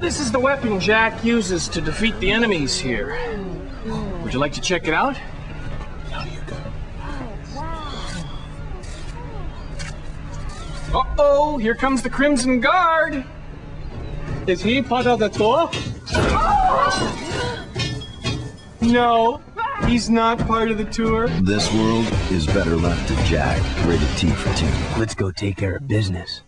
This is the weapon Jack uses to defeat the enemies here. Would you like to check it out? Uh-oh, here comes the Crimson Guard! Is he part of the tour? No, he's not part of the tour. This world is better left to Jack. Rated T for two. Let's go take care of business.